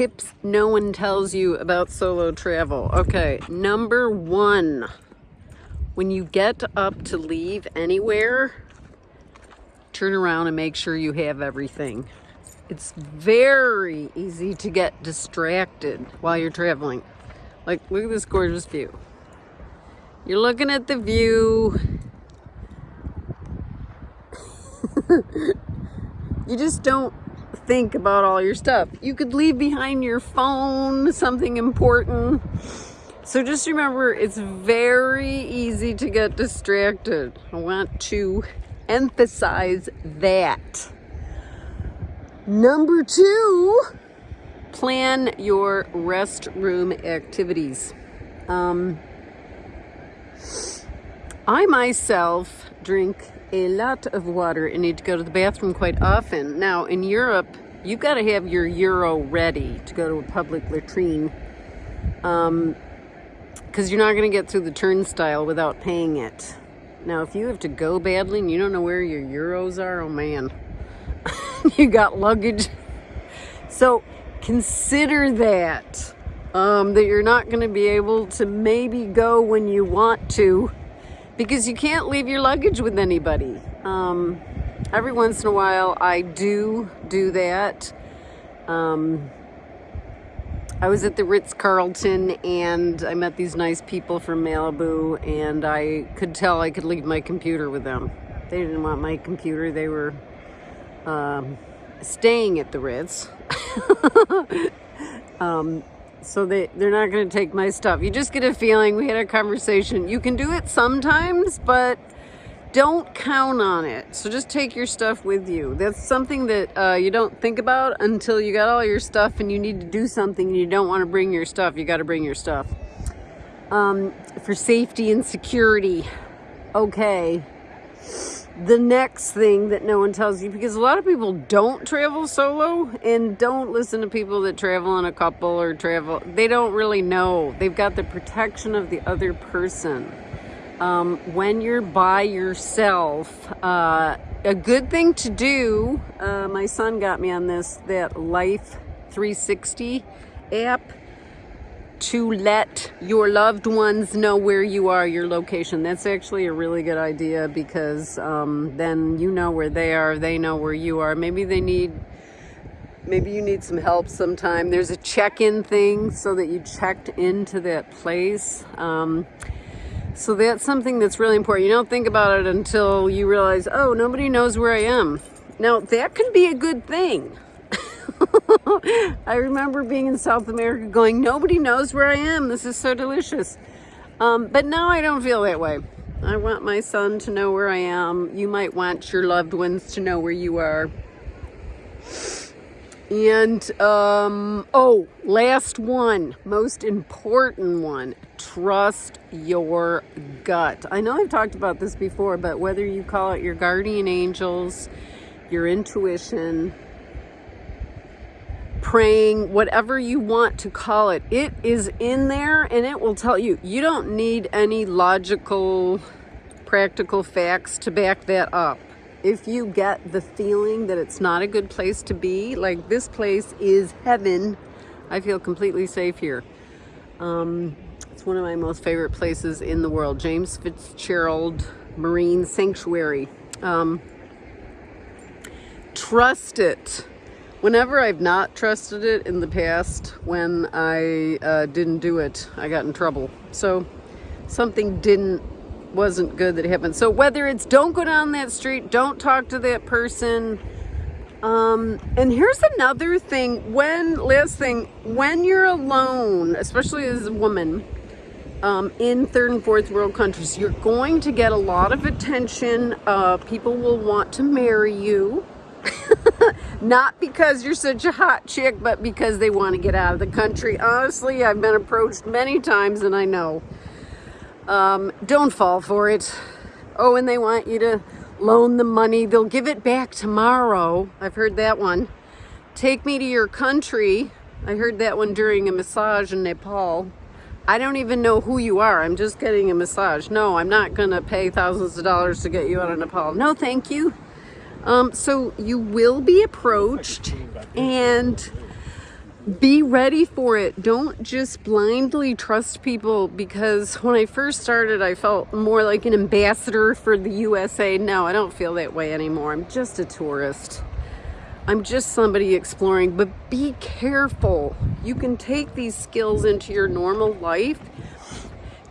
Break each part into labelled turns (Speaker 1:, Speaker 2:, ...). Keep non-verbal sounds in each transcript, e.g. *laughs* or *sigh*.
Speaker 1: tips no one tells you about solo travel. Okay, number one, when you get up to leave anywhere, turn around and make sure you have everything. It's very easy to get distracted while you're traveling. Like, look at this gorgeous view. You're looking at the view. *laughs* you just don't think about all your stuff. You could leave behind your phone something important. So just remember, it's very easy to get distracted. I want to emphasize that. Number two, plan your restroom activities. Um, I myself drink a lot of water and need to go to the bathroom quite often. Now, in Europe, you've got to have your euro ready to go to a public latrine. Um, because you're not going to get through the turnstile without paying it. Now, if you have to go badly and you don't know where your euros are, oh man, *laughs* you got luggage. So consider that, um, that you're not going to be able to maybe go when you want to because you can't leave your luggage with anybody. Um, every once in a while, I do do that. Um, I was at the Ritz-Carlton and I met these nice people from Malibu and I could tell I could leave my computer with them. They didn't want my computer. They were um, staying at the Ritz. *laughs* um, so they, they're not going to take my stuff. You just get a feeling. We had a conversation. You can do it sometimes, but don't count on it. So just take your stuff with you. That's something that uh, you don't think about until you got all your stuff and you need to do something and you don't want to bring your stuff. You got to bring your stuff. Um, for safety and security. Okay the next thing that no one tells you because a lot of people don't travel solo and don't listen to people that travel in a couple or travel. They don't really know. They've got the protection of the other person. Um, when you're by yourself uh, a good thing to do uh, my son got me on this that life 360 app to let your loved ones know where you are, your location. That's actually a really good idea because um, then you know where they are, they know where you are. Maybe they need, maybe you need some help sometime. There's a check-in thing so that you checked into that place. Um, so that's something that's really important. You don't think about it until you realize, oh, nobody knows where I am. Now, that can be a good thing. *laughs* I remember being in South America going, nobody knows where I am. This is so delicious. Um, but now I don't feel that way. I want my son to know where I am. You might want your loved ones to know where you are. And, um, oh, last one, most important one, trust your gut. I know I've talked about this before, but whether you call it your guardian angels, your intuition, praying, whatever you want to call it. It is in there and it will tell you. You don't need any logical, practical facts to back that up. If you get the feeling that it's not a good place to be, like this place is heaven, I feel completely safe here. Um, it's one of my most favorite places in the world. James Fitzgerald Marine Sanctuary. Um, trust it Whenever I've not trusted it in the past, when I uh, didn't do it, I got in trouble. So something didn't, wasn't good that happened. So whether it's don't go down that street, don't talk to that person. Um, and here's another thing, when, last thing, when you're alone, especially as a woman, um, in third and fourth world countries, you're going to get a lot of attention. Uh, people will want to marry you. *laughs* Not because you're such a hot chick, but because they want to get out of the country. Honestly, I've been approached many times and I know. Um, don't fall for it. Oh, and they want you to loan the money. They'll give it back tomorrow. I've heard that one. Take me to your country. I heard that one during a massage in Nepal. I don't even know who you are. I'm just getting a massage. No, I'm not going to pay thousands of dollars to get you out of Nepal. No, thank you. Um, so you will be approached and be ready for it. Don't just blindly trust people because when I first started, I felt more like an ambassador for the USA. No, I don't feel that way anymore. I'm just a tourist. I'm just somebody exploring, but be careful. You can take these skills into your normal life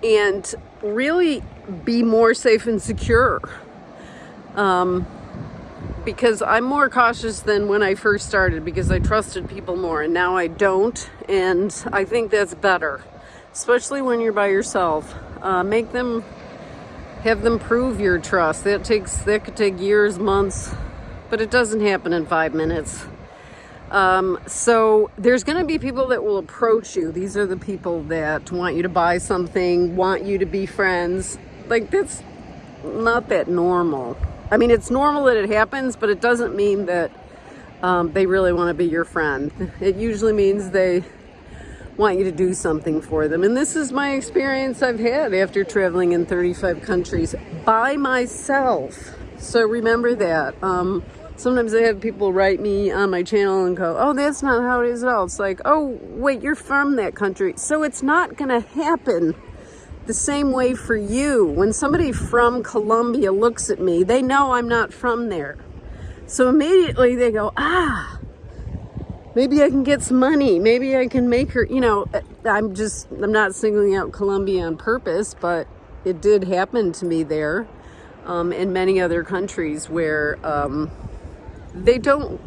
Speaker 1: and really be more safe and secure. Um, because I'm more cautious than when I first started because I trusted people more and now I don't and I think that's better especially when you're by yourself. Uh, make them have them prove your trust. That takes that could take years months but it doesn't happen in five minutes. Um, so there's going to be people that will approach you. These are the people that want you to buy something want you to be friends. Like that's not that normal I mean, it's normal that it happens, but it doesn't mean that um, they really want to be your friend. It usually means they want you to do something for them. And this is my experience I've had after traveling in 35 countries by myself. So remember that. Um, sometimes I have people write me on my channel and go, oh, that's not how it is at all. It's like, oh, wait, you're from that country. So it's not going to happen the same way for you. When somebody from Colombia looks at me, they know I'm not from there. So immediately they go, ah, maybe I can get some money. Maybe I can make her, you know, I'm just, I'm not singling out Colombia on purpose, but it did happen to me there um, in many other countries where um, they don't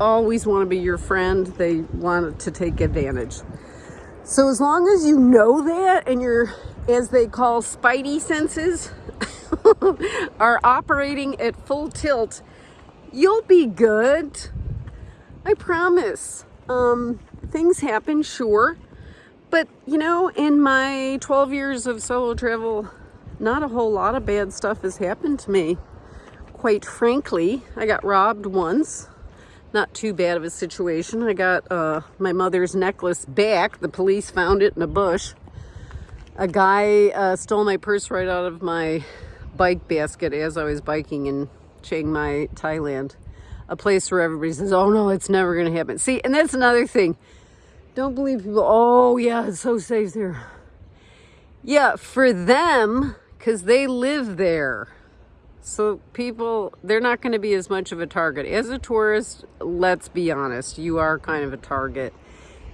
Speaker 1: always want to be your friend. They want to take advantage. So as long as you know that and you're as they call spidey senses, *laughs* are operating at full tilt, you'll be good. I promise. Um, things happen, sure. But, you know, in my 12 years of solo travel, not a whole lot of bad stuff has happened to me. Quite frankly, I got robbed once. Not too bad of a situation. I got uh, my mother's necklace back. The police found it in a bush a guy uh, stole my purse right out of my bike basket as I was biking in Chiang Mai, Thailand. A place where everybody says, oh no, it's never going to happen. See, and that's another thing. Don't believe people, oh yeah, it's so safe there. Yeah, for them, because they live there. So people, they're not going to be as much of a target. As a tourist, let's be honest, you are kind of a target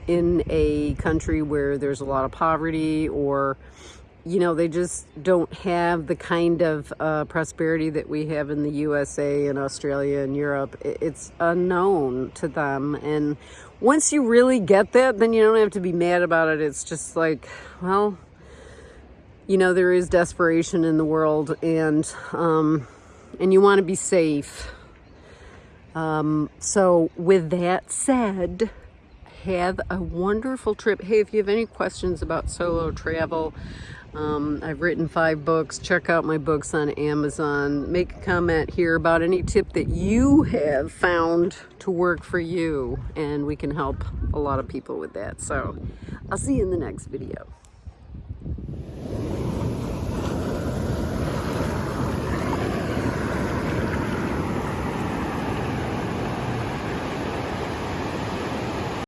Speaker 1: in a country where there's a lot of poverty or you know they just don't have the kind of uh, prosperity that we have in the USA and Australia and Europe. It's unknown to them. And once you really get that then you don't have to be mad about it. It's just like well you know there is desperation in the world and um, and you want to be safe. Um, so with that said have a wonderful trip. Hey, if you have any questions about solo travel, um, I've written five books. Check out my books on Amazon. Make a comment here about any tip that you have found to work for you, and we can help a lot of people with that. So I'll see you in the next video.